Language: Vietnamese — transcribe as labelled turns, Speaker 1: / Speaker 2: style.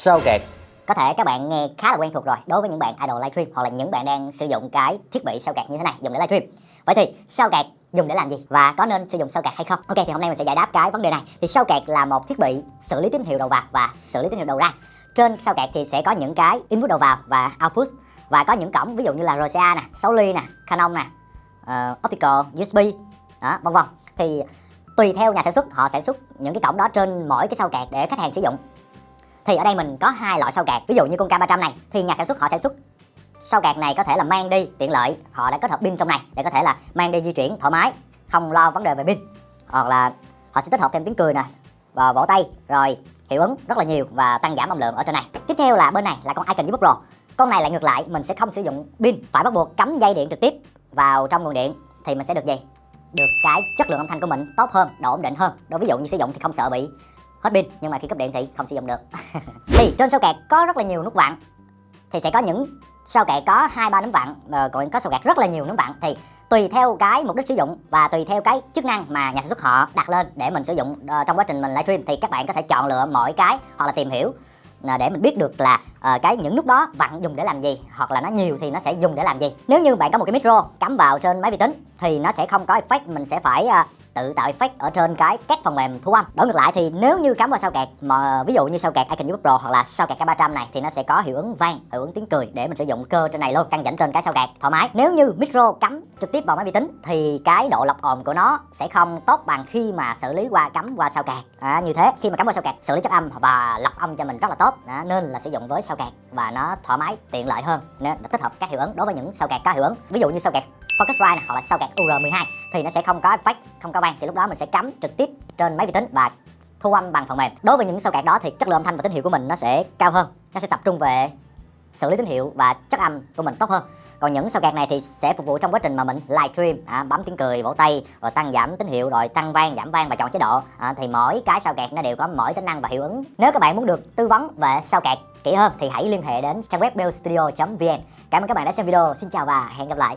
Speaker 1: Sao kẹt
Speaker 2: Có thể các bạn nghe khá là quen thuộc rồi đối với những bạn idol livestream hoặc là những bạn đang sử dụng cái thiết bị sao kẹt như thế này dùng để livestream. Vậy thì sao kẹt dùng để làm gì và có nên sử dụng sao kẹt hay không? Ok thì hôm nay mình sẽ giải đáp cái vấn đề này. Thì sao kẹt là một thiết bị xử lý tín hiệu đầu vào và xử lý tín hiệu đầu ra. Trên sao kẹt thì sẽ có những cái input đầu vào và output và có những cổng ví dụ như là RCA nè, 6 ly nè, Canon nè, uh, optical, USB đó, vân vân. Thì tùy theo nhà sản xuất họ sản xuất những cái cổng đó trên mỗi cái sao kẹt để khách hàng sử dụng thì ở đây mình có hai loại sao kẹt. Ví dụ như con K300 này, thì nhà sản xuất họ sản xuất sao kẹt này có thể là mang đi tiện lợi. Họ đã kết hợp pin trong này để có thể là mang đi di chuyển thoải mái, không lo vấn đề về pin. Hoặc là họ sẽ tích hợp thêm tiếng cười nè, và vỗ tay, rồi hiệu ứng rất là nhiều và tăng giảm âm lượng ở trên này. Tiếp theo là bên này là con Icon Pro con này lại ngược lại, mình sẽ không sử dụng pin, phải bắt buộc cắm dây điện trực tiếp vào trong nguồn điện, thì mình sẽ được gì? Được cái chất lượng âm thanh của mình tốt hơn, độ ổn định hơn. Đối ví dụ như sử dụng thì không sợ bị hết pin, nhưng mà khi cấp điện thì không sử dụng được. Thì trên sao kẹt có rất là nhiều nút vặn. Thì sẽ có những sao kẹt có hai, ba nấm vặn còn có sao kẹt rất là nhiều nấm vặn. Thì tùy theo cái mục đích sử dụng và tùy theo cái chức năng mà nhà sản xuất họ đặt lên để mình sử dụng ờ, trong quá trình mình livestream, thì các bạn có thể chọn lựa mỗi cái hoặc là tìm hiểu ờ, để mình biết được là uh, cái những nút đó vặn dùng để làm gì hoặc là nó nhiều thì nó sẽ dùng để làm gì. Nếu như bạn có một cái micro cắm vào trên máy vi tính thì nó sẽ không có effect mình sẽ phải uh, tự tạo effect ở trên cái các phần mềm thu âm. Đổi ngược lại thì nếu như cắm vào sao kẹt mà ví dụ như sao kẹt Icon Pro hoặc là sao kẹt K300 này thì nó sẽ có hiệu ứng vang hiệu ứng tiếng cười để mình sử dụng cơ trên này luôn căng chỉnh trên cái sao kẹt thoải mái. Nếu như micro cắm trực tiếp vào máy vi tính thì cái độ lọc ồn của nó sẽ không tốt bằng khi mà xử lý qua cắm qua sao kẹt. À, như thế khi mà cắm qua sao kẹt xử lý chất âm và lọc âm cho mình rất là tốt. À, nên là sử dụng với sao kẹt và nó thoải mái tiện lợi hơn nên tích hợp các hiệu ứng đối với những sao kẹt có hiệu ứng ví dụ như sao kẹt Focusrite này, hoặc là sao kẹt UR12 thì nó sẽ không có effect, không có vang thì lúc đó mình sẽ cắm trực tiếp trên máy vi tính và thu âm bằng phần mềm. Đối với những sao kẹt đó thì chất lượng âm thanh và tín hiệu của mình nó sẽ cao hơn. Nó sẽ tập trung về xử lý tín hiệu và chất âm của mình tốt hơn. Còn những sao kẹt này thì sẽ phục vụ trong quá trình mà mình livestream, à, bấm tiếng cười, vỗ tay, rồi tăng giảm tín hiệu, rồi tăng vang, giảm vang và chọn chế độ. À, thì mỗi cái sao kẹt nó đều có mỗi tính năng và hiệu ứng. Nếu các bạn muốn được tư vấn về sao kẹt kỹ hơn thì hãy liên hệ đến trang web bellstudio.vn. Cảm ơn các bạn đã xem video. Xin chào và hẹn gặp lại.